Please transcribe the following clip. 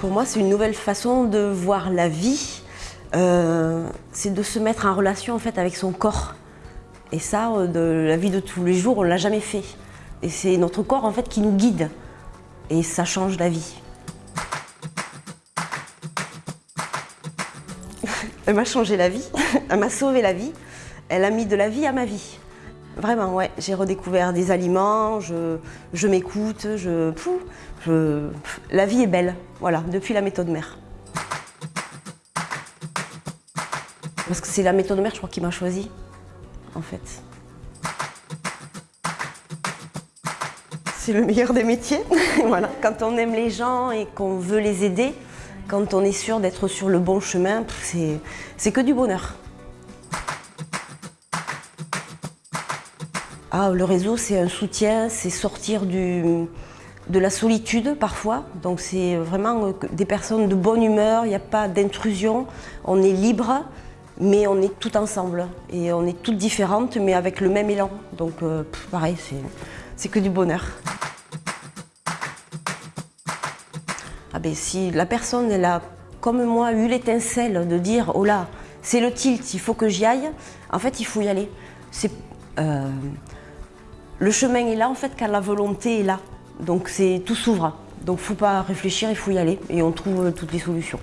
Pour moi, c'est une nouvelle façon de voir la vie. Euh, c'est de se mettre en relation en avec son corps. Et ça, euh, la vie de tous les jours, on ne l'a jamais fait. Et c'est notre corps en fait qui nous guide. Et ça change la vie. Elle m'a changé la vie, elle m'a sauvé la vie, elle a mis de la vie à ma vie. Vraiment, ouais, j'ai redécouvert des aliments, je, je m'écoute, je, La vie est belle, voilà, depuis la méthode mère. Parce que c'est la méthode mère, je crois, qui m'a choisi, en fait. C'est le meilleur des métiers, voilà. Quand on aime les gens et qu'on veut les aider, quand on est sûr d'être sur le bon chemin, c'est que du bonheur. Ah, le réseau, c'est un soutien, c'est sortir du, de la solitude parfois. Donc c'est vraiment des personnes de bonne humeur, il n'y a pas d'intrusion, on est libre, mais on est tout ensemble. Et on est toutes différentes, mais avec le même élan. Donc euh, pareil, c'est que du bonheur. Ah ben, si la personne, elle a, comme moi, eu l'étincelle de dire « Oh là, c'est le tilt, il faut que j'y aille », en fait, il faut y aller. Euh, le chemin est là, en fait, quand la volonté est là. Donc, tout s'ouvre. Donc, faut pas réfléchir, il faut y aller. Et on trouve euh, toutes les solutions.